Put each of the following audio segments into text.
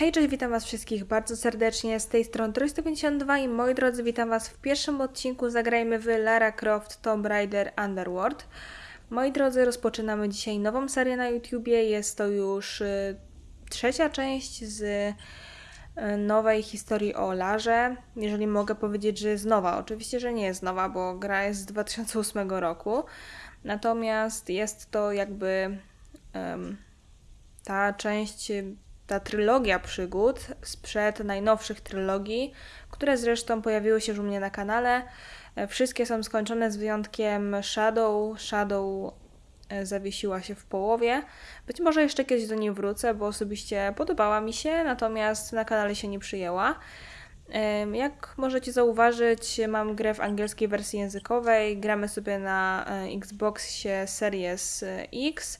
Hej, cześć, witam was wszystkich bardzo serdecznie, z tej strony Troy152 i moi drodzy, witam was w pierwszym odcinku Zagrajmy w Lara Croft Tomb Raider Underworld. Moi drodzy, rozpoczynamy dzisiaj nową serię na YouTubie, jest to już y, trzecia część z y, nowej historii o Larze, jeżeli mogę powiedzieć, że jest nowa. Oczywiście, że nie jest nowa, bo gra jest z 2008 roku, natomiast jest to jakby em, ta część ta trylogia przygód sprzed najnowszych trylogii, które zresztą pojawiły się już u mnie na kanale. E, Wszystkie są skończone z wyjątkiem Shadow. Shadow e, zawiesiła się w połowie. Być może jeszcze kiedyś do niej wrócę, bo osobiście podobała mi się, natomiast na kanale się nie przyjęła. Jak możecie zauważyć, mam grę w angielskiej wersji językowej. Gramy sobie na e, Xboxie Series X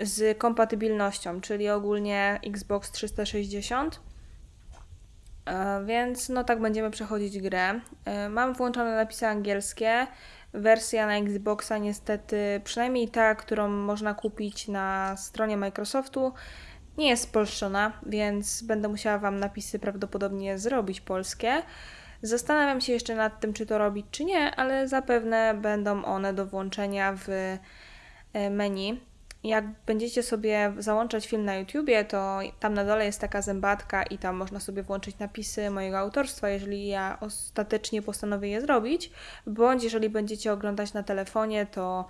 z kompatybilnością, czyli ogólnie Xbox 360. E, Więc no tak będziemy przechodzić grę. E, Mam włączone napisy angielskie. Wersja na Xboxa niestety, przynajmniej ta, którą można kupić na stronie Microsoftu, nie jest spolszczona, więc będę musiała Wam napisy prawdopodobnie zrobić polskie. Zastanawiam się jeszcze nad tym, czy to robić, czy nie, ale zapewne będą one do włączenia w e, menu. Jak będziecie sobie załączać film na YouTubie, to tam na dole jest taka zębatka i tam można sobie włączyć napisy mojego autorstwa, jeżeli ja ostatecznie postanowię je zrobić, bądź jeżeli będziecie oglądać na telefonie, to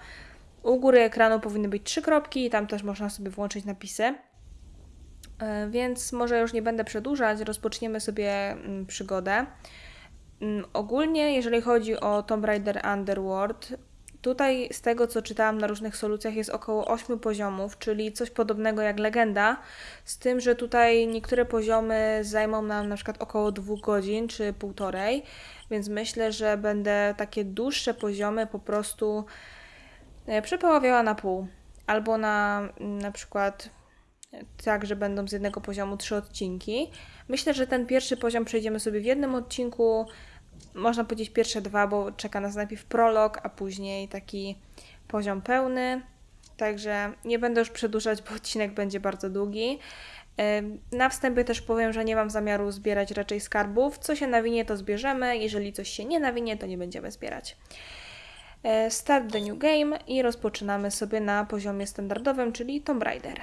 u góry ekranu powinny być trzy kropki i tam też można sobie włączyć napisy. E, Więc może już nie będę przedłużać, rozpoczniemy sobie mm, przygodę. Mm, Ogólnie, jeżeli chodzi o Tomb Raider Underworld, tutaj z tego co czytałam na różnych solucjach jest około 8 poziomów, czyli coś podobnego jak legenda, z tym, że tutaj niektóre poziomy zajmą nam na przykład około 2 godzin czy półtorej, więc myślę, że będę takie dłuższe poziomy po prostu e, przepoławiała na pół. Albo na mm, na przykład tak, że będą z jednego poziomu trzy odcinki. Myślę, że ten pierwszy poziom przejdziemy sobie w jednym odcinku. Można powiedzieć pierwsze dwa, bo czeka nas najpierw prolog, a później taki poziom pełny. Także nie będę już przedłużać, bo odcinek będzie bardzo długi. Na wstępie też powiem, że nie mam zamiaru zbierać raczej skarbów. Co się nawinie, to zbierzemy. Jeżeli coś się nie nawinie, to nie będziemy zbierać. E, Start the new game i rozpoczynamy sobie na poziomie standardowym, czyli Tomb Raider.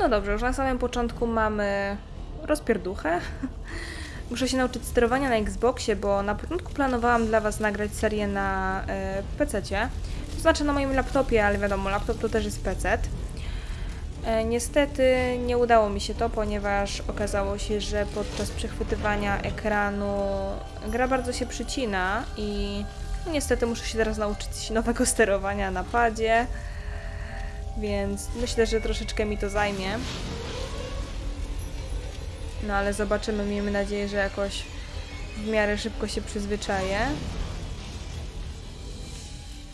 No dobrze, już na samym początku mamy rozpierduchę. Muszę się nauczyć sterowania na Xboxie, bo na początku planowałam dla Was nagrać serię na y, PC-cie. To znaczy na moim laptopie, ale wiadomo, laptop to też jest PC. E, Niestety nie udało mi się to, ponieważ okazało się, że podczas przechwytywania ekranu gra bardzo się przycina i niestety muszę się teraz nauczyć nowego sterowania na padzie, więc myślę, że troszeczkę mi to zajmie. No ale zobaczymy, miejmy nadzieję, że jakoś w miarę szybko się przyzwyczaję.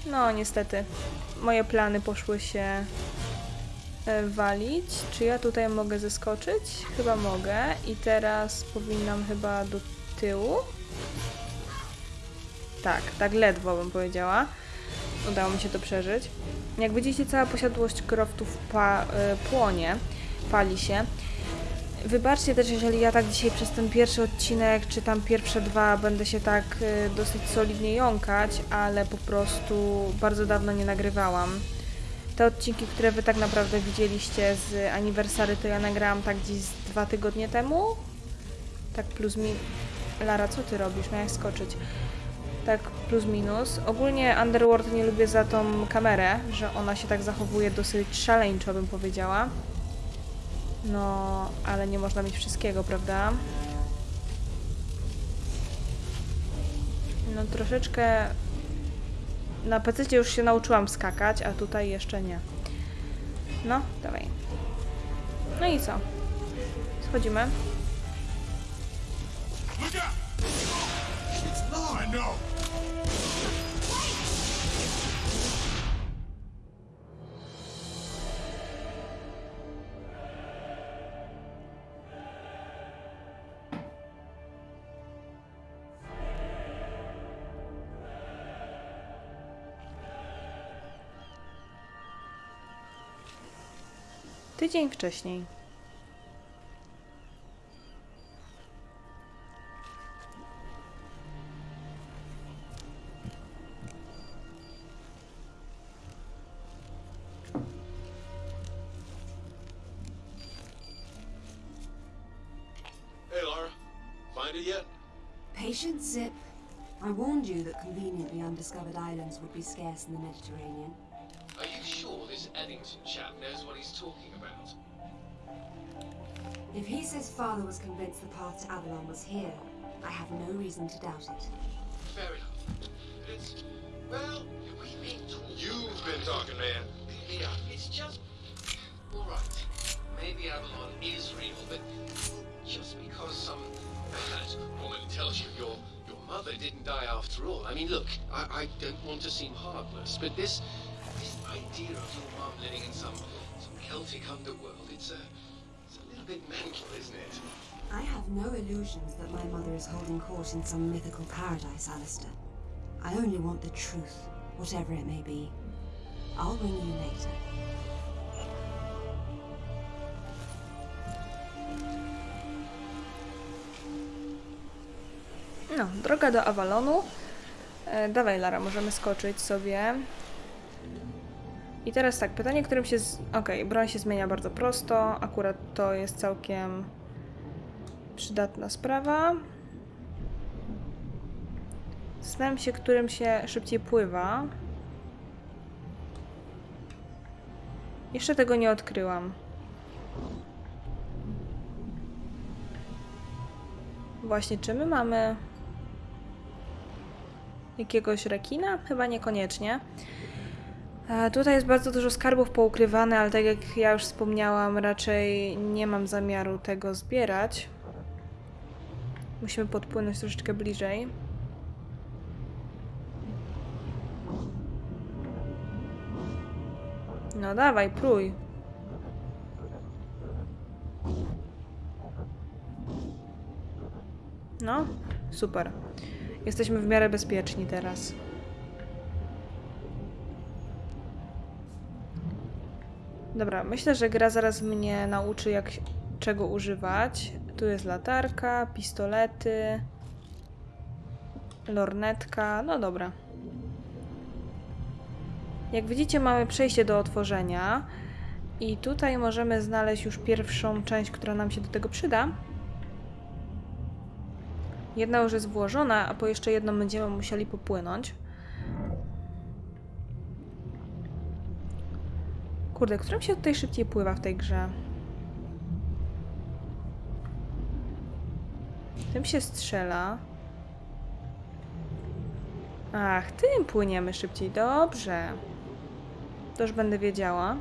No niestety, moje plany poszły się e, walić. Czy ja tutaj mogę zeskoczyć? Chyba mogę. I teraz powinnam chyba do tyłu. Tak, tak ledwo bym powiedziała. Udało mi się to przeżyć. Jak widzicie, cała posiadłość croftów pa, y, płonie, pali się. Wybaczcie też, jeżeli ja tak dzisiaj przez ten pierwszy odcinek, czy tam pierwsze dwa będę się tak y, dosyć solidnie jąkać, ale po prostu bardzo dawno nie nagrywałam. Te odcinki, które wy tak naprawdę widzieliście z aniversary, to ja nagrałam tak gdzieś dwa tygodnie temu. Tak plus mi... Lara, co ty robisz? Miałeś skoczyć. Tak plus minus. Ogólnie Underworld nie lubię za tą kamerę, że ona się tak zachowuje dosyć szaleńczo, bym powiedziała. No, ale nie można mieć wszystkiego, prawda? No troszeczkę... Na PC już się nauczyłam skakać, a tutaj jeszcze nie. No, dawaj. No i co? Schodzimy. No! Tydzień wcześniej. Conveniently undiscovered islands would be scarce in the Mediterranean. Are you sure this Eddington chap knows what he's talking about? If he says father was convinced the path to Avalon was here, I have no reason to doubt it. Fair enough. It's. Well, we've been talking. You've been talking, man. Yeah, it's just. Alright. Maybe Avalon is real, but just because some bad woman tells you your your mother didn't die after all. I mean, look, I, I don't want to seem heartless, but this this idea of your mom living in some some Celtic underworld, it's a it's a little bit mental, isn't it? I have no illusions that my mother is holding court in some mythical paradise, Alistair. I only want the truth, whatever it may be. I'll ring you later. No, droga do Avalonu. E, dawaj, Lara, możemy skoczyć sobie. I teraz tak, pytanie, którym się. Z... Okej, broń się zmienia bardzo prosto. Akurat to jest całkiem przydatna sprawa. Zastanawiam się, którym się szybciej pływa. Jeszcze tego nie odkryłam. Właśnie, czy my mamy jakiegoś rekina? Chyba niekoniecznie. Tutaj jest bardzo dużo skarbów poukrywane, ale tak jak ja już wspomniałam, raczej nie mam zamiaru tego zbierać. Musimy podpłynąć troszeczkę bliżej. No dawaj, prój. No, super. Jesteśmy w miarę bezpieczni teraz. Dobra, myślę, że gra zaraz mnie nauczy, jak czego używać. Tu jest latarka, pistolety, lornetka. No dobra. Jak widzicie, mamy przejście do otworzenia. I tutaj możemy znaleźć już pierwszą część, która nam się do tego przyda. Jedna już jest włożona, a po jeszcze jedną będziemy musieli popłynąć. Kurde, którym się tutaj szybciej pływa w tej grze? Tym się strzela. Ach, tym płyniemy szybciej. Dobrze. To już będę wiedziała.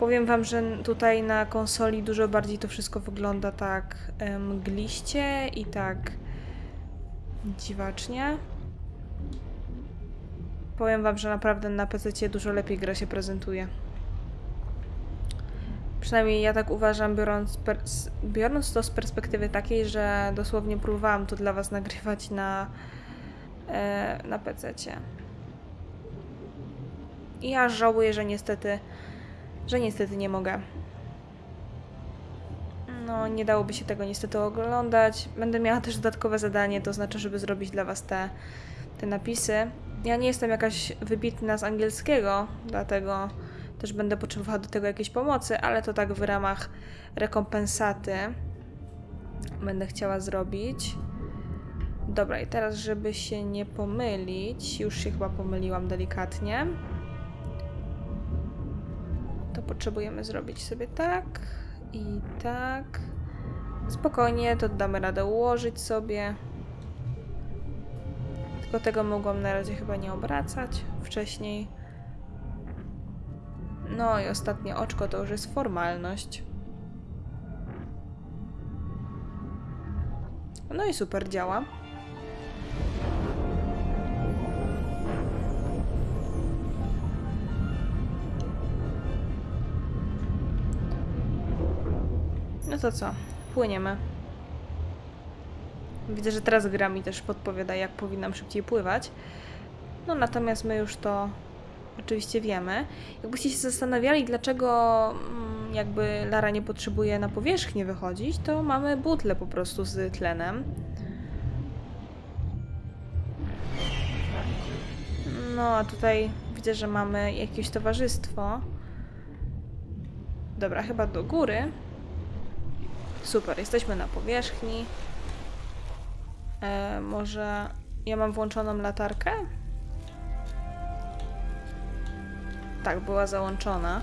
Powiem wam, że tutaj na konsoli dużo bardziej to wszystko wygląda tak mgliście i tak dziwacznie. Powiem wam, że naprawdę na PC dużo lepiej gra się prezentuje. Przynajmniej ja tak uważam, biorąc, biorąc to z perspektywy takiej, że dosłownie próbowałam to dla was nagrywać na, e, na PC. I ja żałuję, że niestety że niestety nie mogę. No, nie dałoby się tego niestety oglądać. Będę miała też dodatkowe zadanie, to znaczy, żeby zrobić dla Was te, te napisy. Ja nie jestem jakaś wybitna z angielskiego, dlatego też będę potrzebowała do tego jakiejś pomocy, ale to tak w ramach rekompensaty będę chciała zrobić. Dobra, i teraz, żeby się nie pomylić, już się chyba pomyliłam delikatnie to potrzebujemy zrobić sobie tak i tak. Spokojnie, to damy radę ułożyć sobie. Tylko tego mogłam na razie chyba nie obracać wcześniej. No i ostatnie oczko to już jest formalność. No i super działa. To co? Płyniemy. Widzę, że teraz gra mi też podpowiada, jak powinnam szybciej pływać. No natomiast my już to oczywiście wiemy. Jakbyście się zastanawiali, dlaczego mm, jakby Lara nie potrzebuje na powierzchnię wychodzić, to mamy butlę po prostu z tlenem. No, a tutaj widzę, że mamy jakieś towarzystwo. Dobra, chyba do góry. Super, jesteśmy na powierzchni. E, może ja mam włączoną latarkę? Tak, była załączona.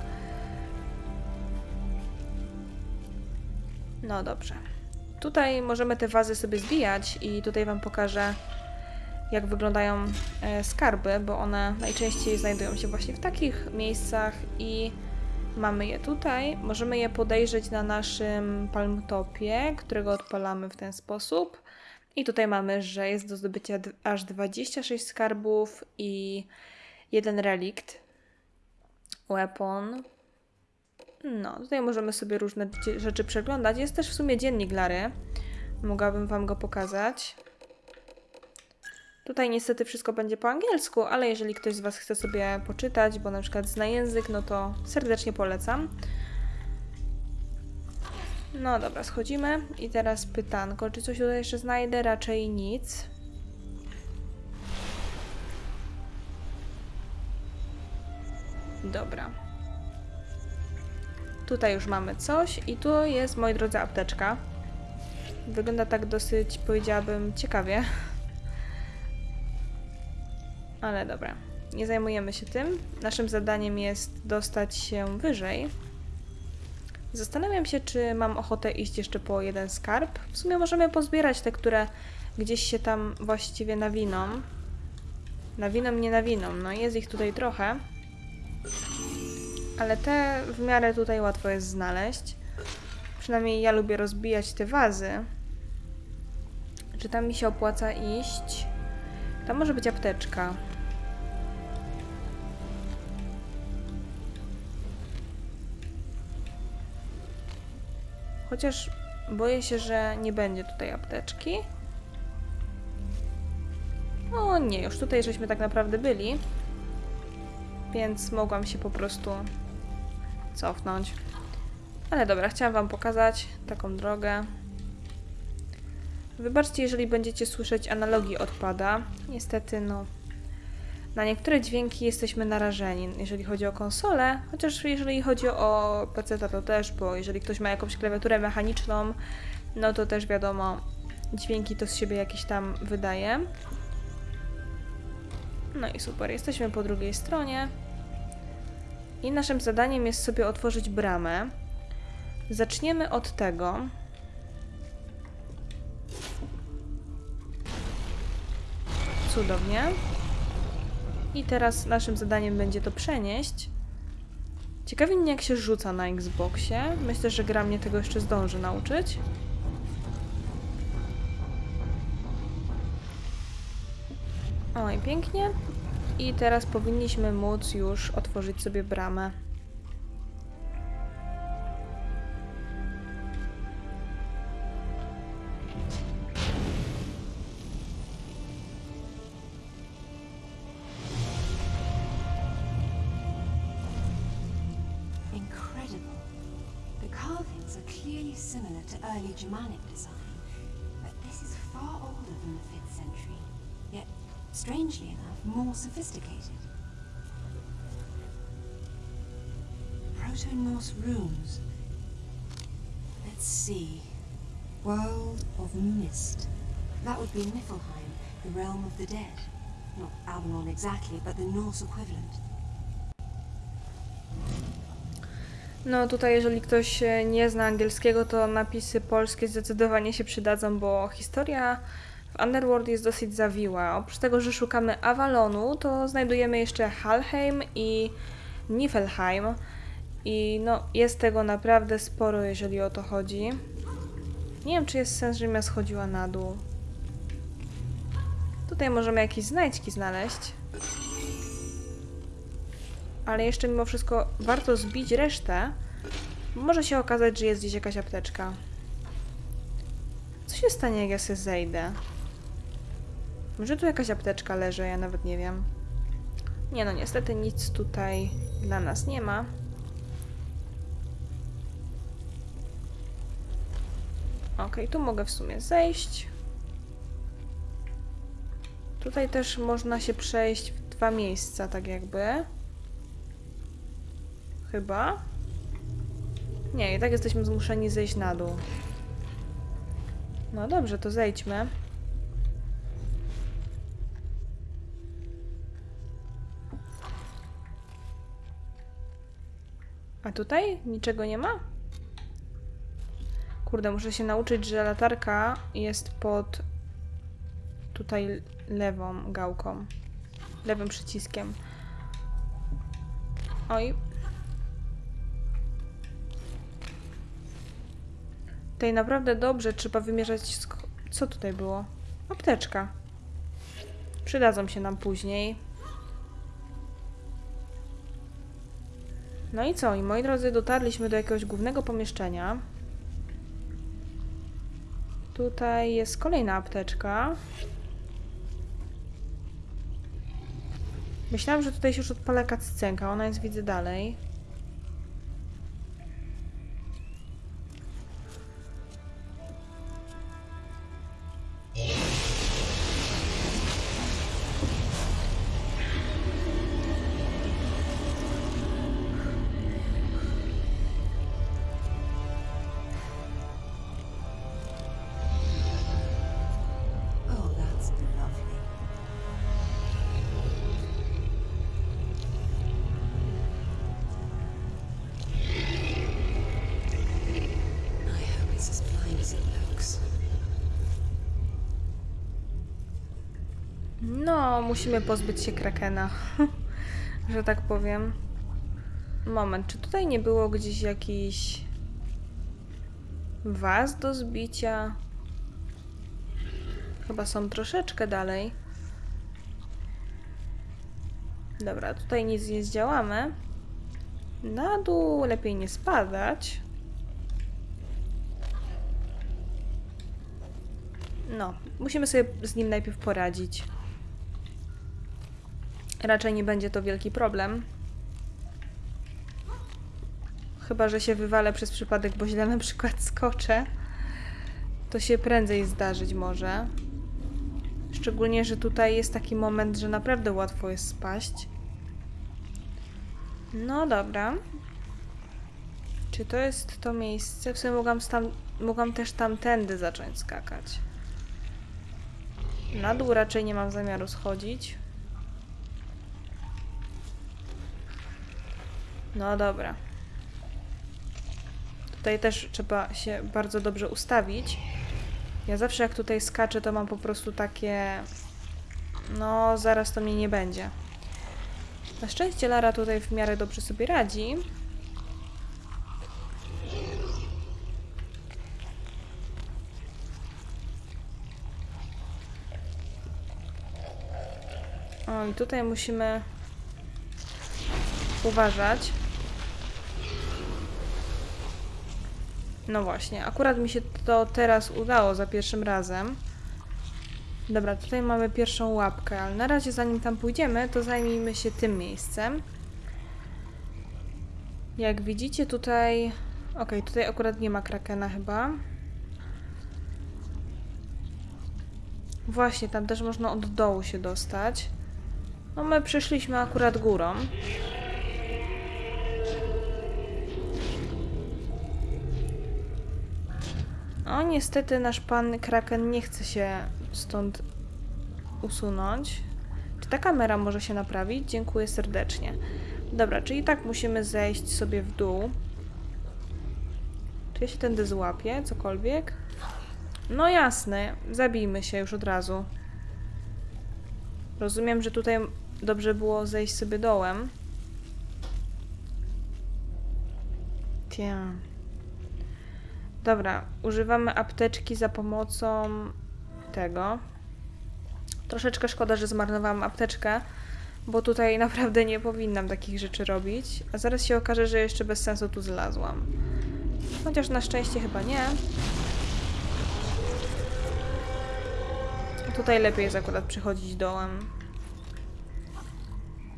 No dobrze. Tutaj możemy te wazy sobie zbijać i tutaj Wam pokażę, jak wyglądają e, skarby, bo one najczęściej znajdują się właśnie w takich miejscach i mamy je tutaj. Możemy je podejrzeć na naszym palmtopie, którego odpalamy w ten sposób. I tutaj mamy, że jest do zdobycia aż 26 skarbów i jeden relikt. Weapon. No, tutaj możemy sobie różne rzeczy przeglądać. Jest też w sumie dziennik Lary. Mogłabym Wam go pokazać. Tutaj niestety wszystko będzie po angielsku, ale jeżeli ktoś z Was chce sobie poczytać, bo na przykład zna język, no to serdecznie polecam. No dobra, schodzimy. I teraz pytanko, czy coś tutaj jeszcze znajdę? Raczej nic. Dobra. Tutaj już mamy coś i tu jest, moi drodzy, apteczka. Wygląda tak dosyć, powiedziałabym, ciekawie. Ale dobra, nie zajmujemy się tym. Naszym zadaniem jest dostać się wyżej. Zastanawiam się, czy mam ochotę iść jeszcze po jeden skarb. W sumie możemy pozbierać te, które gdzieś się tam właściwie nawiną. Nawiną, nie nawiną. No jest ich tutaj trochę. Ale te w miarę tutaj łatwo jest znaleźć. Przynajmniej ja lubię rozbijać te wazy. Czy tam mi się opłaca iść? Tam może być apteczka. Chociaż boję się, że nie będzie tutaj apteczki. O nie, już tutaj żeśmy tak naprawdę byli. Więc mogłam się po prostu cofnąć. Ale dobra, chciałam Wam pokazać taką drogę. Wybaczcie, jeżeli będziecie słyszeć analogii odpada. Niestety, no. Na niektóre dźwięki jesteśmy narażeni, jeżeli chodzi o konsolę, chociaż jeżeli chodzi o PC, to też, bo jeżeli ktoś ma jakąś klawiaturę mechaniczną, no to też wiadomo, dźwięki to z siebie jakieś tam wydaje. No i super, jesteśmy po drugiej stronie. I naszym zadaniem jest sobie otworzyć bramę. Zaczniemy od tego, Cudownie. I teraz naszym zadaniem będzie to przenieść. Ciekawi mnie, jak się rzuca na Xboxie. Myślę, że gra mnie tego jeszcze zdąży nauczyć. Oj, pięknie. I teraz powinniśmy móc już otworzyć sobie bramę. Germanic design, but this is far older than the 5th century, yet, strangely enough, more sophisticated. Proto-Norse runes. Let's see. World of Mist. That would be Niflheim, the realm of the dead. Not Avalon exactly, but the Norse equivalent. No tutaj, jeżeli ktoś e, nie zna angielskiego, to napisy polskie zdecydowanie się przydadzą, bo historia w Underworld jest dosyć zawiła. Oprócz tego, że szukamy Avalonu, to znajdujemy jeszcze Halheim i Niflheim. I no, jest tego naprawdę sporo, jeżeli o to chodzi. Nie wiem, czy jest sens, żebym ja schodziła na dół. Tutaj możemy jakieś znajdźki znaleźć. Ale jeszcze mimo wszystko warto zbić resztę, Może się okazać, że jest gdzieś jakaś apteczka. Co się stanie, jak ja sobie zejdę? Może tu jakaś apteczka leży, ja nawet nie wiem. Nie no, niestety nic tutaj dla nas nie ma. Okej, tu mogę w sumie zejść. Tutaj też można się przejść w dwa miejsca, tak jakby. Chyba. Nie, i tak jesteśmy zmuszeni zejść na dół. No dobrze, to zejdźmy. A tutaj niczego nie ma? Kurde, muszę się nauczyć, że latarka jest pod tutaj lewą gałką. Lewym przyciskiem. Oj. Tutaj naprawdę dobrze trzeba wymierzać. Co tutaj było? Apteczka. Przydadzą się nam później. No i co? I moi drodzy, dotarliśmy do jakiegoś głównego pomieszczenia. Tutaj jest kolejna apteczka. Myślałam, że tutaj się już odpala cutscenka. Ona jest, widzę, dalej. Musimy pozbyć się krakena. że tak powiem. Moment, czy tutaj nie było gdzieś jakiś was do zbicia? Chyba są troszeczkę dalej. Dobra, tutaj nic nie zdziałamy. Na dół lepiej nie spadać. No, musimy sobie z nim najpierw poradzić. Raczej nie będzie to wielki problem. Chyba, że się wywalę przez przypadek, bo źle na przykład skoczę. To się prędzej zdarzyć może. Szczególnie, że tutaj jest taki moment, że naprawdę łatwo jest spaść. No dobra. Czy to jest to miejsce? W sumie mogłam, stam, mogłam też tamtędy zacząć skakać. Na dół raczej nie mam zamiaru schodzić. No dobra. Tutaj też trzeba się bardzo dobrze ustawić. Ja zawsze jak tutaj skaczę, to mam po prostu takie... No, zaraz to mnie nie będzie. Na szczęście Lara tutaj w miarę dobrze sobie radzi. O, i tutaj musimy uważać. No właśnie, akurat mi się to teraz udało za pierwszym razem. Dobra, tutaj mamy pierwszą łapkę, ale na razie zanim tam pójdziemy, to zajmijmy się tym miejscem. Jak widzicie tutaj... Okej, tutaj akurat nie ma krakena chyba. Właśnie, tam też można od dołu się dostać. No my przeszliśmy akurat górą. O, niestety nasz pan Kraken nie chce się stąd usunąć. Czy ta kamera może się naprawić? Dziękuję serdecznie. Dobra, czyli tak musimy zejść sobie w dół. Czy ja się tędy złapię? Cokolwiek? No jasne, zabijmy się już od razu. Rozumiem, że tutaj dobrze było zejść sobie dołem. Tja. Dobra, używamy apteczki za pomocą tego. Troszeczkę szkoda, że zmarnowałam apteczkę, bo tutaj naprawdę nie powinnam takich rzeczy robić. A zaraz się okaże, że jeszcze bez sensu tu zlazłam. Chociaż na szczęście chyba nie. Tutaj lepiej jest akurat przychodzić dołem.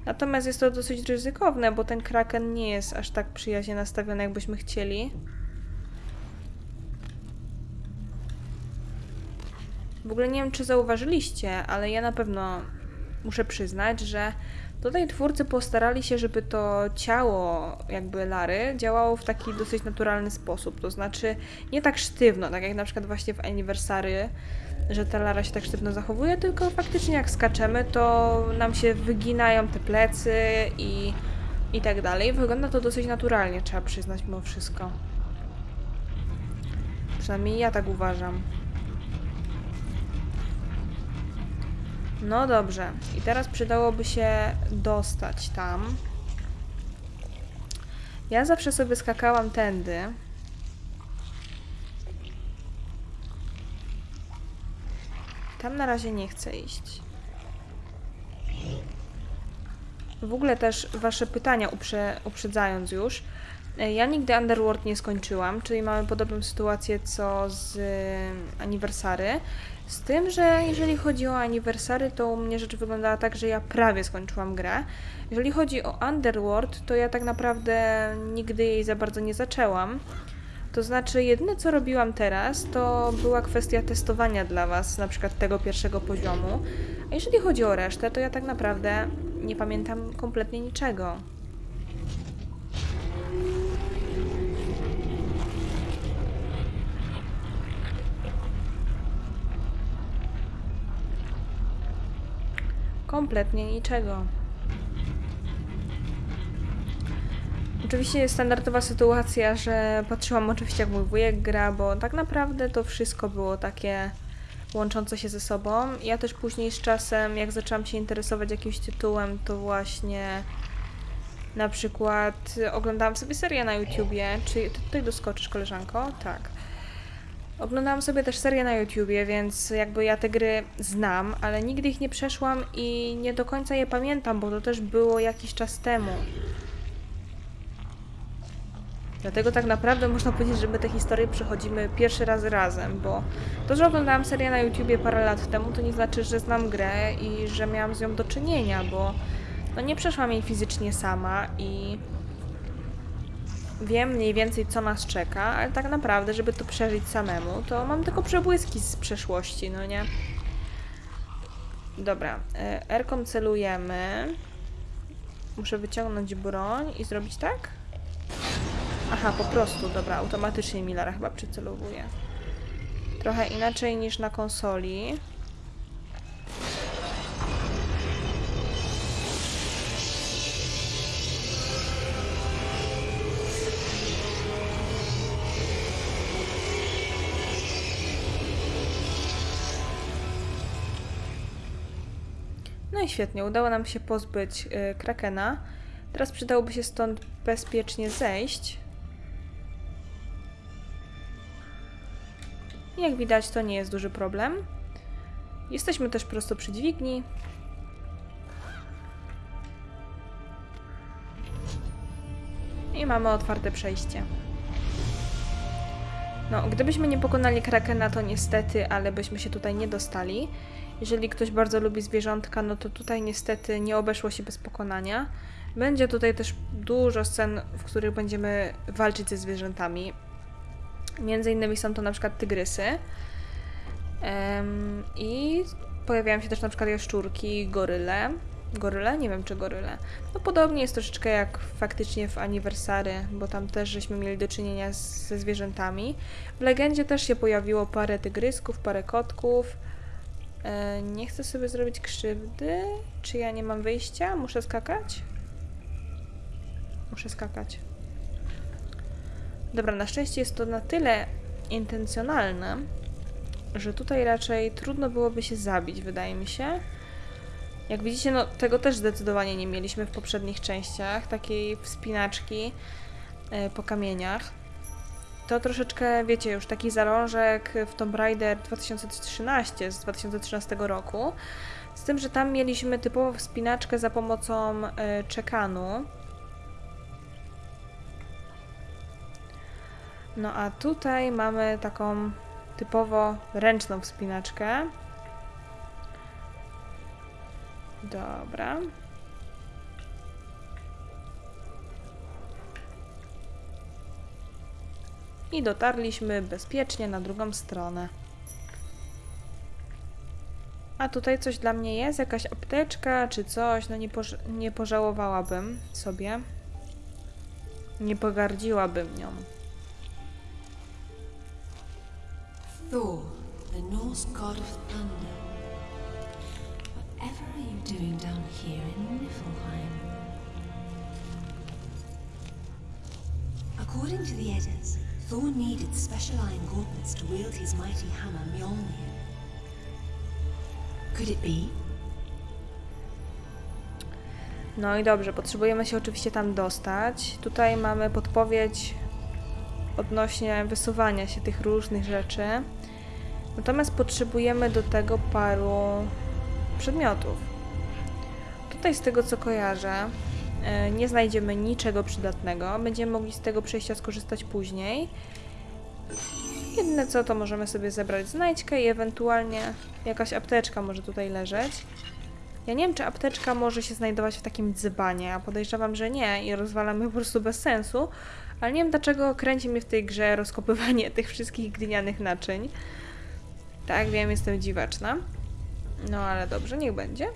Natomiast jest to dosyć ryzykowne, bo ten kraken nie jest aż tak przyjaźnie nastawiony, jakbyśmy chcieli. W ogóle nie wiem, czy zauważyliście, ale ja na pewno muszę przyznać, że tutaj twórcy postarali się, żeby to ciało jakby Lary działało w taki dosyć naturalny sposób. To znaczy nie tak sztywno, tak jak na przykład właśnie w Anniversary, że ta Lara się tak sztywno zachowuje, tylko faktycznie jak skaczemy, to nam się wyginają te plecy i, i tak dalej. Wygląda to dosyć naturalnie, trzeba przyznać mimo wszystko. Przynajmniej ja tak uważam. No dobrze. I teraz przydałoby się dostać tam. Ja zawsze sobie skakałam tędy. Tam na razie nie chcę iść. W ogóle też wasze pytania uprze uprzedzając już. E, Ja nigdy Underworld nie skończyłam, czyli mamy podobną sytuację co z y, Anniversary. Z tym, że jeżeli chodzi o Anniversary, to u mnie rzecz wyglądała tak, że ja prawie skończyłam grę. Jeżeli chodzi o Underworld, to ja tak naprawdę nigdy jej za bardzo nie zaczęłam. To znaczy, jedyne co robiłam teraz, to była kwestia testowania dla Was, na przykład tego pierwszego poziomu. A jeżeli chodzi o resztę, to ja tak naprawdę nie pamiętam kompletnie niczego. Kompletnie niczego. Oczywiście jest standardowa sytuacja, że patrzyłam oczywiście jak mój wujek gra, bo tak naprawdę to wszystko było takie łączące się ze sobą. Ja też później z czasem, jak zaczęłam się interesować jakimś tytułem, to właśnie na przykład oglądałam sobie serię na YouTubie. Czy ty tutaj doskoczysz, koleżanko? Tak. Oglądałam sobie też serię na YouTubie, więc jakby ja te gry znam, ale nigdy ich nie przeszłam i nie do końca je pamiętam, bo to też było jakiś czas temu. Dlatego tak naprawdę można powiedzieć, że my te historie przechodzimy pierwszy raz razem, bo to, że oglądałam serię na YouTubie parę lat temu, to nie znaczy, że znam grę i że miałam z nią do czynienia, bo no nie przeszłam jej fizycznie sama i wiem mniej więcej, co nas czeka, ale tak naprawdę, żeby to przeżyć samemu, to mam tylko przebłyski z przeszłości, no nie? Dobra, e, R-ką celujemy. Muszę wyciągnąć broń i zrobić tak? Aha, po prostu, dobra, automatycznie mi Lara chyba przycelowuje. Trochę inaczej niż na konsoli. Świetnie, udało nam się pozbyć y, Krakena. Teraz przydałoby się stąd bezpiecznie zejść. Jak widać, to nie jest duży problem. Jesteśmy też prosto przy dźwigni. I mamy otwarte przejście. No, gdybyśmy nie pokonali Krakena, to niestety, ale byśmy się tutaj nie dostali. Jeżeli ktoś bardzo lubi zwierzątka, no to tutaj niestety nie obeszło się bez pokonania. Będzie tutaj też dużo scen, w których będziemy walczyć ze zwierzętami. Między innymi są to na przykład tygrysy. I pojawiają się też na przykład jaszczurki, goryle. Goryle? Nie wiem, czy goryle. No podobnie jest troszeczkę jak faktycznie w Anniversary, bo tam też żeśmy mieli do czynienia z, ze zwierzętami. W Legendzie też się pojawiło parę tygrysków, parę kotków. E, nie chcę sobie zrobić krzywdy. Czy ja nie mam wyjścia? Muszę skakać? Muszę skakać. Dobra, na szczęście jest to na tyle intencjonalne, że tutaj raczej trudno byłoby się zabić, wydaje mi się. Jak widzicie, no tego też zdecydowanie nie mieliśmy w poprzednich częściach, takiej wspinaczki e, po kamieniach. To troszeczkę, wiecie, już taki zalążek w Tomb Raider 2013 z 2013 roku. Z tym, że tam mieliśmy typową wspinaczkę za pomocą e, czekanu. No a tutaj mamy taką typowo ręczną wspinaczkę. Dobra. I dotarliśmy bezpiecznie na drugą stronę. A tutaj coś dla mnie jest? Jakaś apteczka czy coś? No nie, poż nie pożałowałabym sobie. Nie pogardziłabym nią. Thor, the Norse god of thunder. Whatever are you doing down here in Niflheim? According to the Eddas, Thor needed special iron gauntlets to wield his mighty hammer Mjolnir. Could it be? No i dobrze, potrzebujemy się oczywiście tam dostać. Tutaj mamy podpowiedź odnośnie wysuwania się tych różnych rzeczy. Natomiast potrzebujemy do tego paru przedmiotów. Tutaj z tego co kojarzę, nie znajdziemy niczego przydatnego. Będziemy mogli z tego przejścia skorzystać później. Jedyne co, to możemy sobie zebrać znajdźkę i ewentualnie jakaś apteczka może tutaj leżeć. Ja nie wiem, czy apteczka może się znajdować w takim dzbanie, a podejrzewam, że nie i rozwalamy po prostu bez sensu, ale nie wiem dlaczego kręci mnie w tej grze rozkopywanie tych wszystkich glinianych naczyń. Tak, wiem, jestem dziwaczna. No ale dobrze, niech będzie.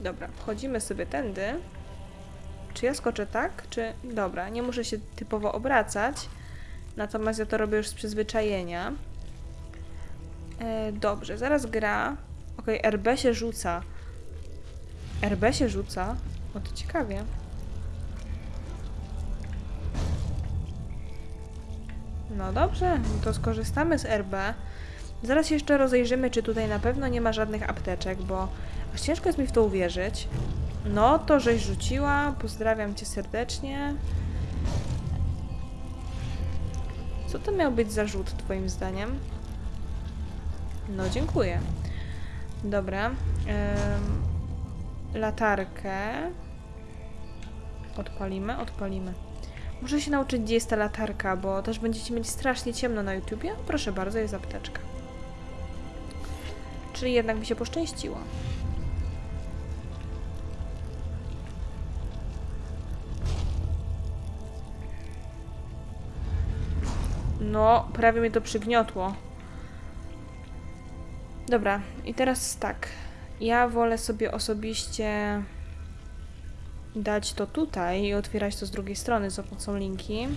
Dobra, wchodzimy sobie tędy. Czy ja skoczę tak? Czy... Dobra, nie muszę się typowo obracać. Natomiast ja to robię już z przyzwyczajenia. E, dobrze, zaraz gra. Okej, RB się rzuca. RB się rzuca? O, to ciekawie. No dobrze, to skorzystamy z RB. Zaraz jeszcze rozejrzymy, czy tutaj na pewno nie ma żadnych apteczek, bo ciężko jest mi w to uwierzyć. No, to żeś rzuciła. Pozdrawiam cię serdecznie. Co to miał być za rzut, twoim zdaniem? No, dziękuję. Dobra. Latarkę. Odpalimy, odpalimy. Muszę się nauczyć, gdzie jest ta latarka, bo też będziecie mieli strasznie ciemno na YouTubie. Proszę bardzo, jest apteczka. Czyli jednak mi się poszczęściło. No, prawie mnie to przygniotło. Dobra, i teraz tak. Ja wolę sobie osobiście dać to tutaj i otwierać to z drugiej strony za pomocą linki.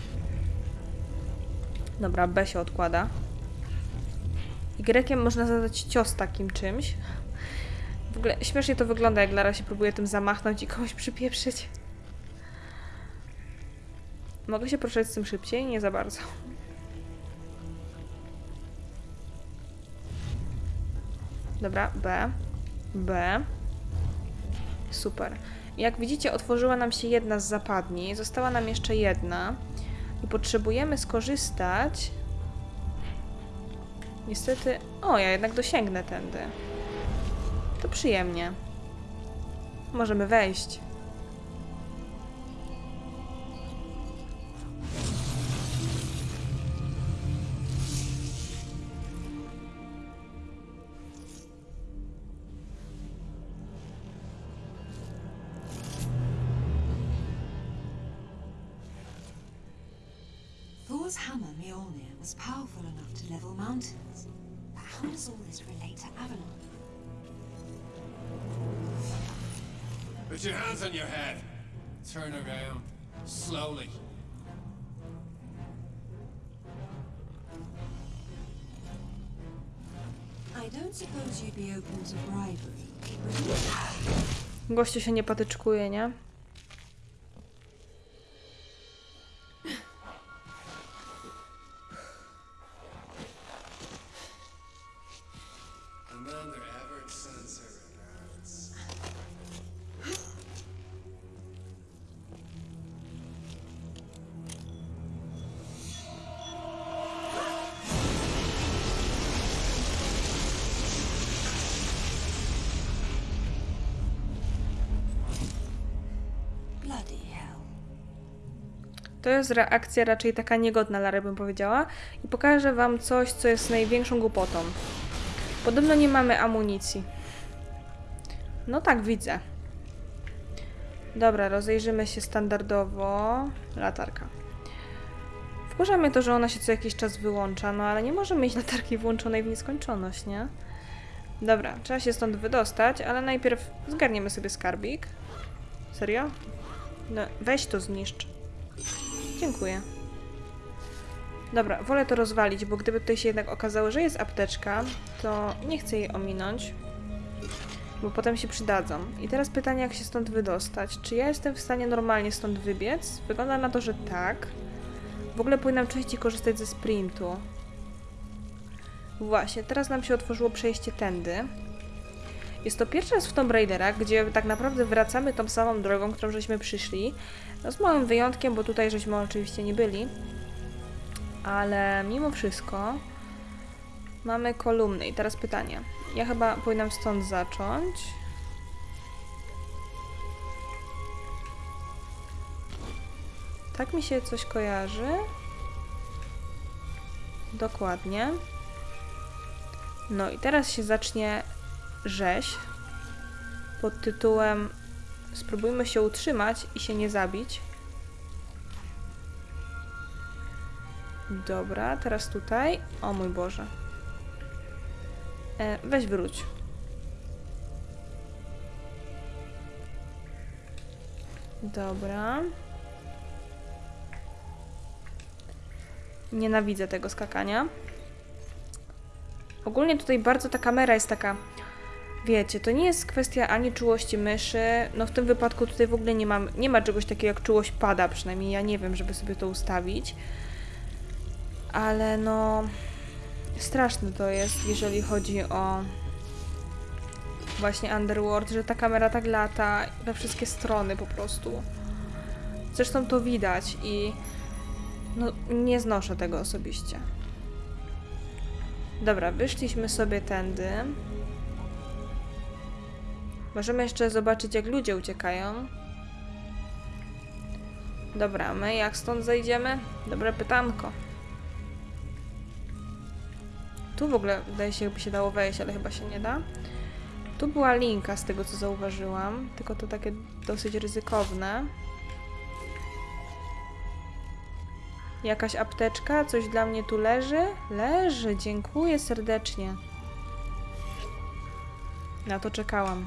Dobra, B się odkłada. Y można zadać cios takim czymś. W ogóle śmiesznie to wygląda, jak Lara się próbuje tym zamachnąć i kogoś przypieprzyć. Mogę się poruszać z tym szybciej? Nie za bardzo. Dobra, B. B. Super. Jak widzicie, otworzyła nam się jedna z zapadni. Została nam jeszcze jedna. I potrzebujemy skorzystać. Niestety. O, ja jednak dosięgnę tędy. To przyjemnie. Możemy wejść. Your hands on your head. Turn around. Slowly. I don't suppose you'd be open to bribery? Gościu się nie patyczkuje, nie? Jest reakcja raczej taka niegodna, Lara bym powiedziała. I pokażę wam coś, co jest największą głupotą. Podobno nie mamy amunicji. No tak, widzę. Dobra, rozejrzymy się standardowo. Latarka. Wkurza mnie to, że ona się co jakiś czas wyłącza, no ale nie możemy mieć latarki włączonej w nieskończoność, nie? Dobra, trzeba się stąd wydostać, ale najpierw zgarniemy sobie skarbik. Serio? No, weź to zniszcz. Dziękuję. Dobra, wolę to rozwalić, bo gdyby tutaj się jednak okazało, że jest apteczka, to nie chcę jej ominąć, bo potem się przydadzą. I teraz pytanie, jak się stąd wydostać. Czy ja jestem w stanie normalnie stąd wybiec? Wygląda na to, że tak. W ogóle powinnam częściej korzystać ze sprintu. Właśnie, teraz nam się otworzyło przejście tędy. Jest to pierwszy raz w Tomb Raidera, gdzie tak naprawdę wracamy tą samą drogą, którą żeśmy przyszli. No z małym wyjątkiem, bo tutaj żeśmy oczywiście nie byli. Ale mimo wszystko mamy kolumny. I teraz pytanie. Ja chyba powinnam stąd zacząć. Tak mi się coś kojarzy. Dokładnie. No i teraz się zacznie rzeź pod tytułem Spróbujmy się utrzymać i się nie zabić. Dobra, teraz tutaj. O mój Boże. E, weź wróć. Dobra. Nienawidzę tego skakania. Ogólnie tutaj bardzo ta kamera jest taka. Wiecie, to nie jest kwestia ani czułości myszy. No w tym wypadku tutaj w ogóle nie, mam, nie ma czegoś takiego jak czułość pada, przynajmniej ja nie wiem, żeby sobie to ustawić. Ale no. Straszne to jest, jeżeli chodzi o właśnie Underworld, że ta kamera tak lata we wszystkie strony po prostu. Zresztą to widać i no nie znoszę tego osobiście. Dobra, wyszliśmy sobie tędy. Możemy jeszcze zobaczyć, jak ludzie uciekają. Dobra, my jak stąd zejdziemy? Dobre pytanko. Tu w ogóle wydaje się, jakby się dało wejść, ale chyba się nie da. Tu była linka z tego, co zauważyłam, tylko to takie dosyć ryzykowne. Jakaś apteczka? Coś dla mnie tu leży? Leży, dziękuję serdecznie. Na to czekałam.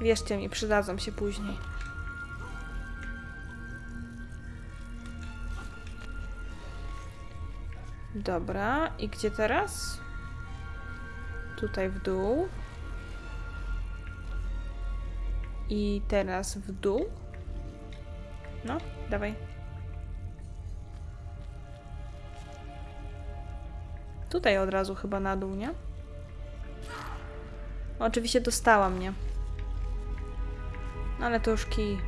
Wierzcie mi, przydadzą się później. Dobra, i gdzie teraz? Tutaj w dół. I teraz w dół. No, dawaj. Tutaj od razu chyba na dół, nie? Oczywiście dostała mnie. No, Ale to już kij.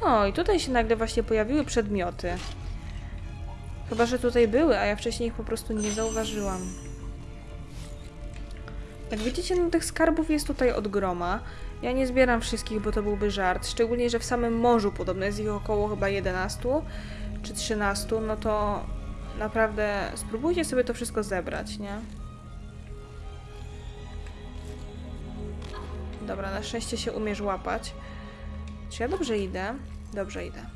O, i tutaj się nagle właśnie pojawiły przedmioty. Chyba, że tutaj były, a ja wcześniej ich po prostu nie zauważyłam. Jak widzicie, no tych skarbów jest tutaj od groma. Ja nie zbieram wszystkich, bo to byłby żart. Szczególnie, że w samym morzu podobno jest ich około chyba 11 czy 13, no to naprawdę spróbujcie sobie to wszystko zebrać, nie? Dobra, na szczęście się umiesz łapać. Czy ja dobrze idę? Dobrze idę.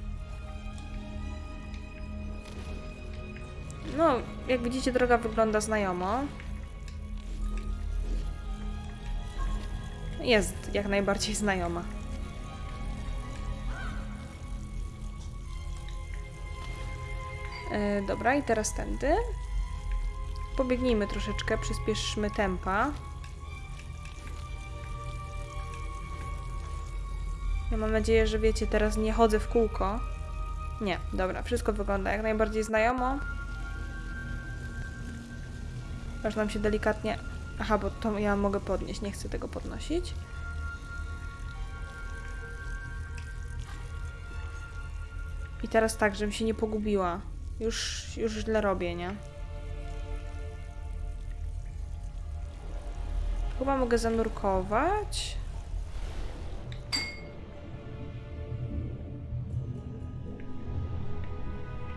No, jak widzicie, droga wygląda znajomo. Jest jak najbardziej znajoma. Yy, dobra, i teraz tędy. Pobiegnijmy troszeczkę, przyspieszmy tempa. Ja mam nadzieję, że wiecie, teraz nie chodzę w kółko. Nie, dobra, wszystko wygląda jak najbardziej znajomo. Aż nam się delikatnie... Aha, bo to ja mogę podnieść, nie chcę tego podnosić. I teraz tak, żebym się nie pogubiła. Już, już źle robię, nie? Chyba mogę zanurkować.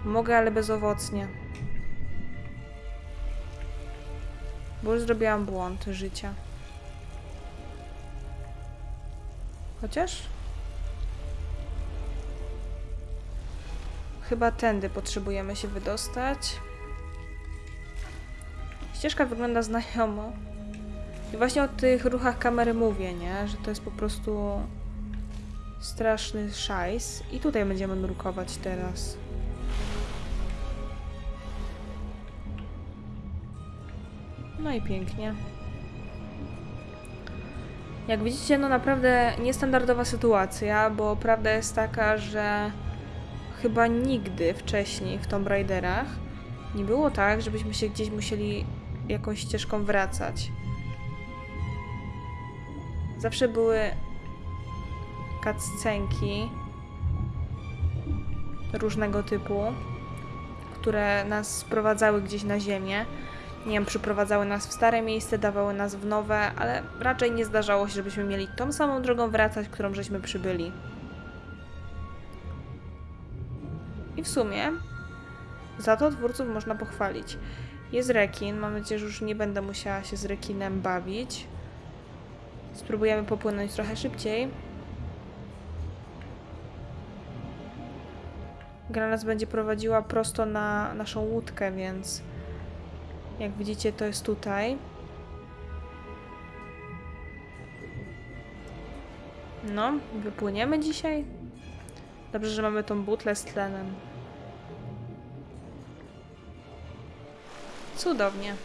Mogę, ale bezowocnie. Bo już zrobiłam błąd życia. Chociaż? Chyba tędy potrzebujemy się wydostać. Ścieżka wygląda znajomo. I właśnie o tych ruchach kamery mówię, nie? Że to jest po prostu straszny szajs. I tutaj będziemy nurkować teraz. No i pięknie. Jak widzicie, no naprawdę niestandardowa sytuacja, bo prawda jest taka, że chyba nigdy wcześniej w Tomb Raiderach nie było tak, żebyśmy się gdzieś musieli jakąś ścieżką wracać. Zawsze były cutscenki różnego typu, które nas sprowadzały gdzieś na ziemię. Nie wiem, przyprowadzały nas w stare miejsce, dawały nas w nowe, ale raczej nie zdarzało się, żebyśmy mieli tą samą drogą wracać, którą żeśmy przybyli. I w sumie za to twórców można pochwalić. Jest rekin, mam nadzieję, że już nie będę musiała się z rekinem bawić. Spróbujemy popłynąć trochę szybciej. Gra nas będzie prowadziła prosto na naszą łódkę, więc jak widzicie, to jest tutaj. No, wypłyniemy dzisiaj. Dobrze, że mamy tą butlę z tlenem. Cudownie.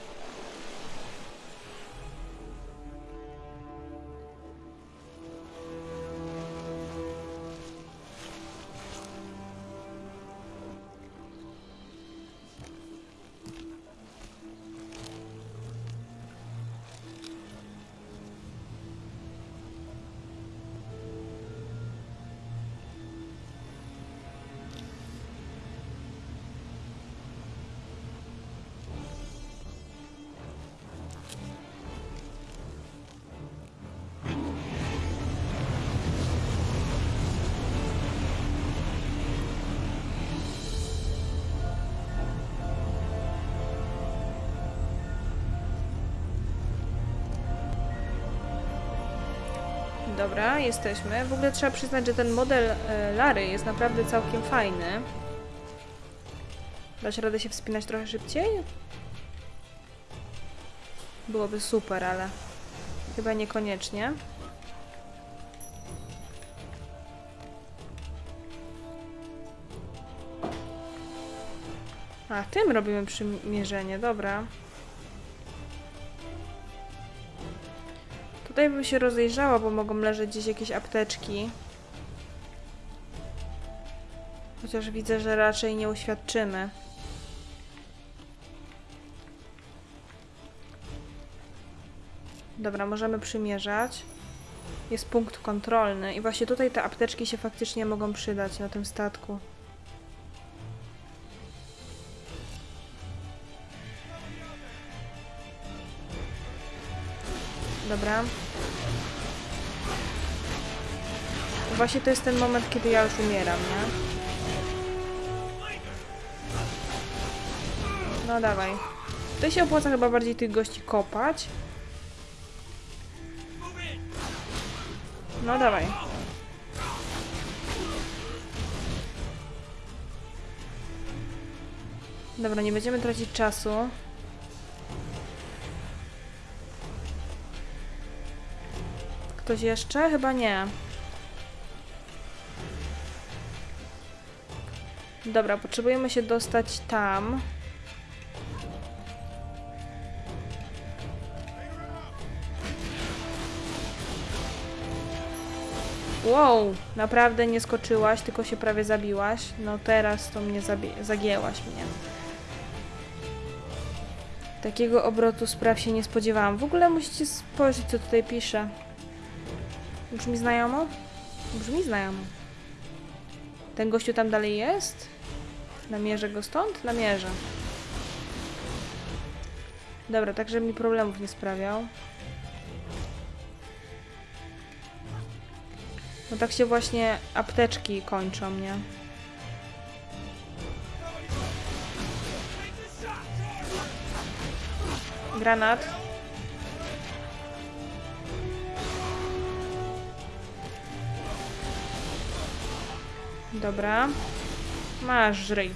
Dobra, jesteśmy. W ogóle trzeba przyznać, że ten model e, Lary jest naprawdę całkiem fajny. Dać radę się wspinać trochę szybciej? Byłoby super, ale chyba niekoniecznie. A, tym robimy przymierzenie, dobra. Tutaj bym się rozejrzała, bo mogą leżeć gdzieś jakieś apteczki. Chociaż widzę, że raczej nie uświadczymy. Dobra, możemy przymierzać. Jest punkt kontrolny i właśnie tutaj te apteczki się faktycznie mogą przydać na tym statku. Dobra. Właśnie to jest ten moment, kiedy ja już umieram, nie? No dawaj. Tutaj się opłaca chyba bardziej tych gości kopać. No dawaj. Dobra, nie będziemy tracić czasu. Ktoś jeszcze? Chyba nie. Dobra, potrzebujemy się dostać tam. Wow, naprawdę nie skoczyłaś, tylko się prawie zabiłaś. No teraz to mnie zagięłaś mnie. Takiego obrotu spraw się nie spodziewałam. W ogóle musicie spojrzeć, co tutaj pisze. Brzmi znajomo? Brzmi znajomo. Ten gościu tam dalej jest? Namierzę go stąd? Namierzę. Dobra, tak żeby mi problemów nie sprawiał. No tak się właśnie apteczki kończą, nie? Granat. Dobra. Masz, żryj.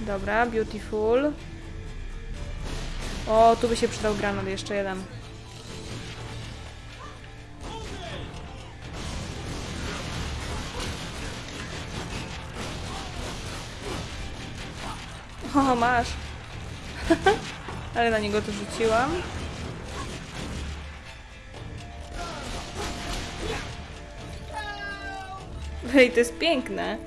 Dobra, beautiful. O, tu by się przydał granat, jeszcze jeden. O, masz. Ale na niego to rzuciłam. Ej, to jest piękne.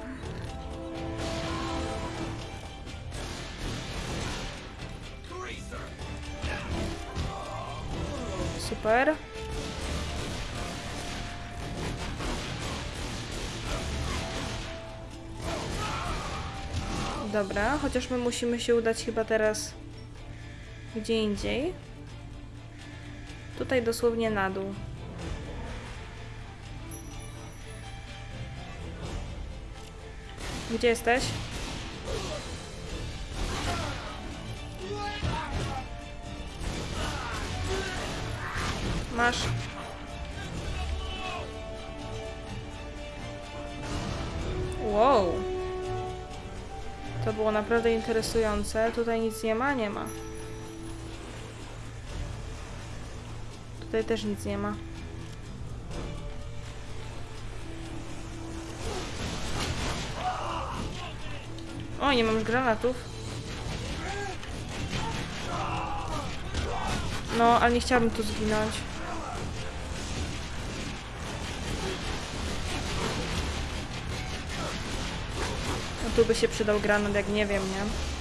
Super. Dobra, chociaż my musimy się udać chyba teraz gdzie indziej. Tutaj dosłownie na dół. Gdzie jesteś? Masz. Wow. To było naprawdę interesujące. Tutaj nic nie ma? Nie ma. Tutaj też nic nie ma. Nie mam już granatów. No, ale nie chciałabym tu zginąć. No tu by się przydał granat, jak nie wiem, nie?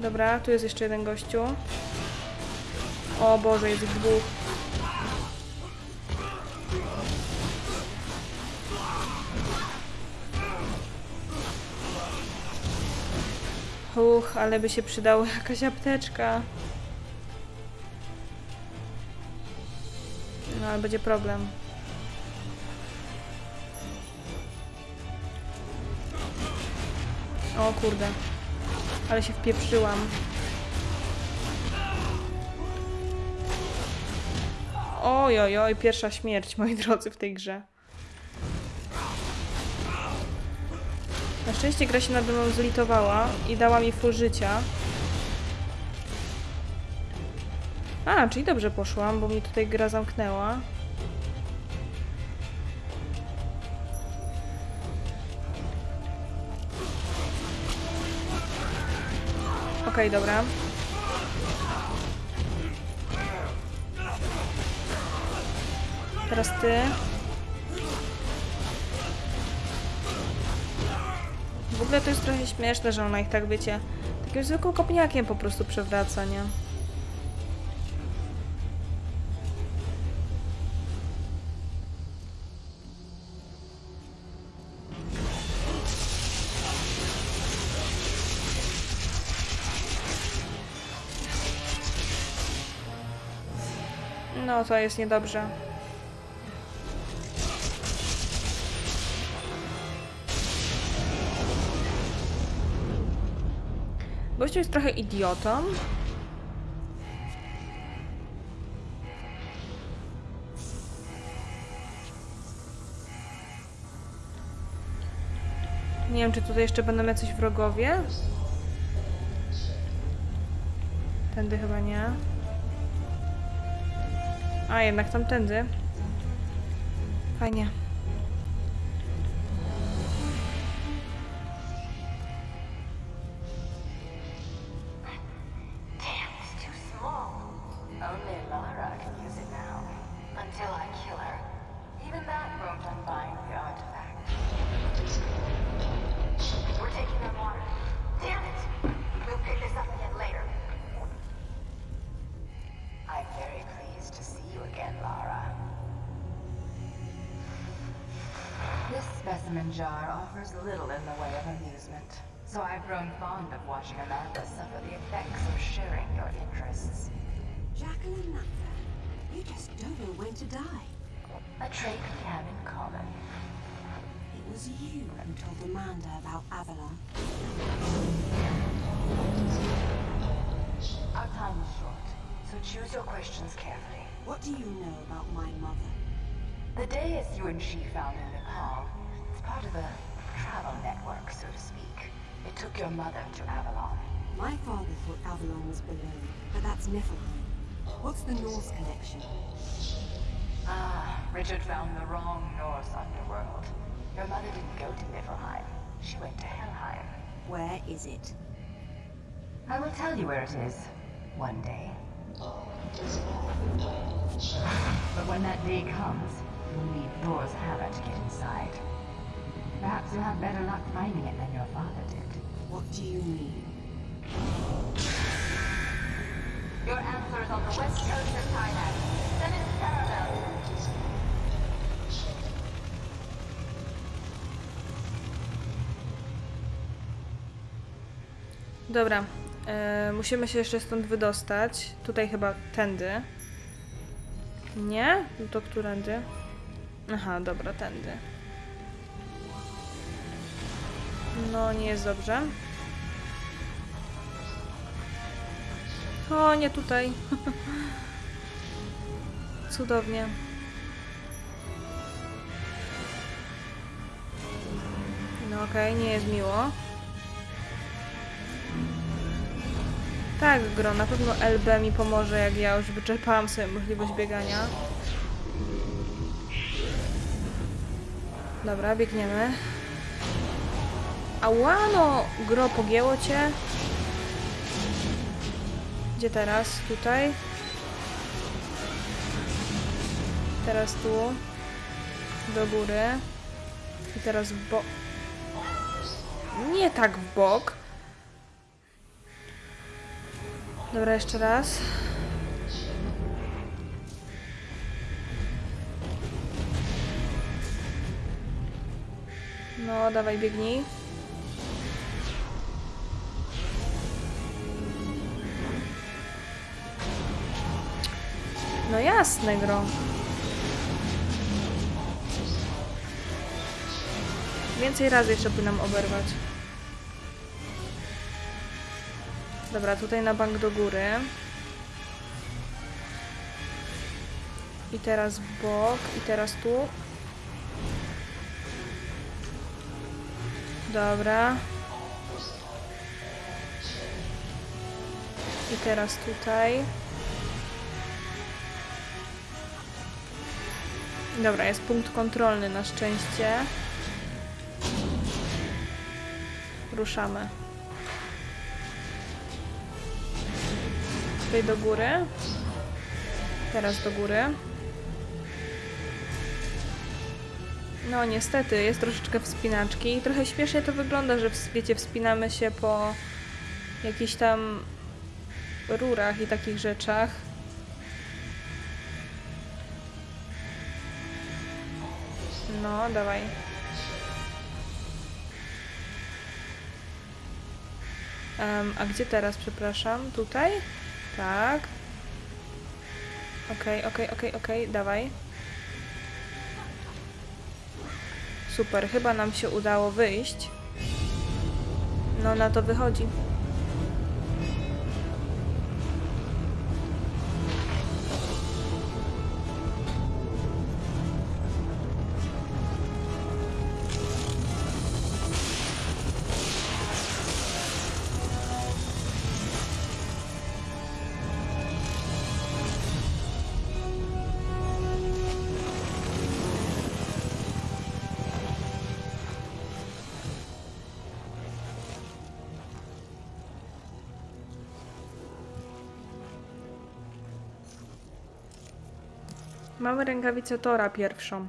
Dobra, tu jest jeszcze jeden gościu. O Boże, jest ich dwóch. Uch, ale by się przydała jakaś apteczka. No, ale będzie problem. O kurde. Ale się wpieprzyłam. Oj, oj, oj, pierwsza śmierć, moi drodzy, w tej grze. Na szczęście gra się nade mną zlitowała i dała mi full życia. A, czyli dobrze poszłam, bo mi tutaj gra zamknęła. Okej, dobra. Teraz ty. W ogóle to jest trochę śmieszne, że ona ich tak, wiecie, takim zwykłym kopniakiem po prostu przewraca, nie? No, to jest niedobrze. Gościu jest trochę idiotą. Nie wiem, czy tutaj jeszcze będą jacyś wrogowie. Tędy chyba nie. A, jednak tamtędy. Fajnie. When to die. A trait we have in common. It was you who told Amanda about Avalon. Our time is short, so choose your questions carefully. What do you know about my mother? The dais you and she found in Nepal is part of a travel network, so to speak. It took your mother to Avalon. My father thought Avalon was below, but that's Niflheim. What's the Norse connection? Ah, Richard found the wrong Norse underworld. Your mother didn't go to Niflheim. She went to Helheim. Where is it? I will tell you where it is. One day. But when that day comes, you'll need Thor's hammer to get inside. Perhaps you'll have better luck finding it than your father did. What do you mean? Your answer is on the west coast of Thailand. Dobra, e, musimy się jeszcze stąd wydostać. Tutaj chyba tędy. Nie? No To którędy? Aha, dobra, tędy. No, nie jest dobrze. O, nie tutaj. Cudownie. No okej, nie jest miło. Tak, Gro, na pewno LB mi pomoże, jak ja już wyczerpałam sobie możliwość biegania. Dobra, biegniemy. Ała, no! Gro, pogięło cię? Gdzie teraz? Tutaj? Teraz tu. Do góry. I teraz w bok. Nie tak w bok. Dobra, jeszcze raz. No, dawaj, biegnij. No jasne, gro. Więcej razy jeszcze powinnam oberwać. Dobra, tutaj na bank do góry. I teraz bok, i teraz tu. Dobra. I teraz tutaj. Dobra, jest punkt kontrolny na szczęście. Ruszamy. Tutaj do góry. Teraz do góry. No niestety, jest troszeczkę wspinaczki i trochę śmiesznie to wygląda, że wiecie, wspinamy się po jakichś tam rurach i takich rzeczach. No, dawaj. Em, a gdzie teraz, przepraszam? Tutaj? Tak. Okej, okej, okej, okej, dawaj. Super, chyba nam się udało wyjść. No, na to wychodzi. Mamy rękawicę Tora pierwszą.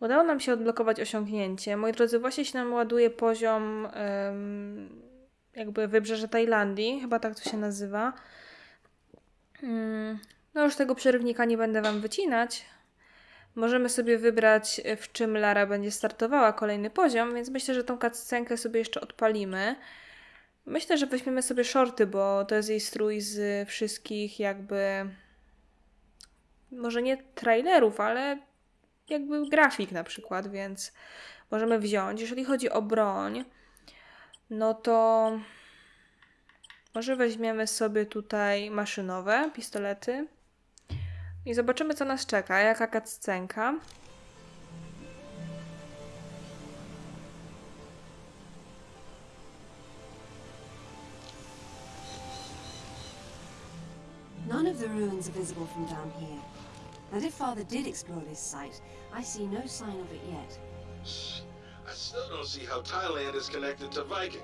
Udało nam się odblokować osiągnięcie. Moi drodzy, właśnie się nam ładuje poziom em, jakby wybrzeże Tajlandii, chyba tak to się nazywa. Mm, No już tego przerywnika nie będę Wam wycinać, Możemy sobie wybrać, y, w czym Lara będzie startowała kolejny poziom, więc myślę, że tą cutscenkę sobie jeszcze odpalimy. Myślę, że weźmiemy sobie shorty, bo to jest jej strój z wszystkich jakby może nie trailerów, ale jakby grafik na przykład, więc możemy wziąć. Jeżeli chodzi o broń, no to może weźmiemy sobie tutaj maszynowe pistolety i zobaczymy, co nas czeka, jaka cutscenka. None of the ruins are visible from down here. And if Father did explore this site, I see no sign of it yet. I still don't see how Thailand is connected to Vikings,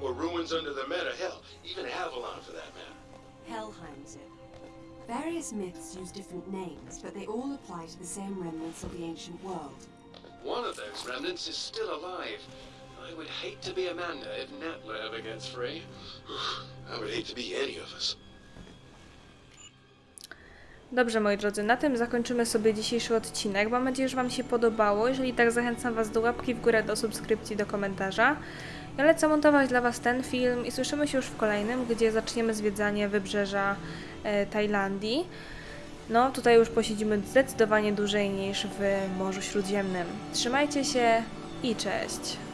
or ruins under the Meta. Hell, even Avalon for that matter. Helheim's it. Various myths use different names, but they all apply to the same remnants of the ancient world. One of those remnants is still alive. I would hate to be Amanda if Natla ever gets free. I would hate to be any of us. Dobrze, moi drodzy, na tym zakończymy sobie dzisiejszy odcinek. Mam nadzieję, że Wam się podobało. Jeżeli tak, zachęcam Was do łapki w górę, do subskrypcji, do komentarza. Ja lecę montować dla Was ten film i słyszymy się już w kolejnym, gdzie zaczniemy zwiedzanie wybrzeża e, Tajlandii. No, tutaj już posiedzimy zdecydowanie dłużej niż w Morzu Śródziemnym. Trzymajcie się i cześć!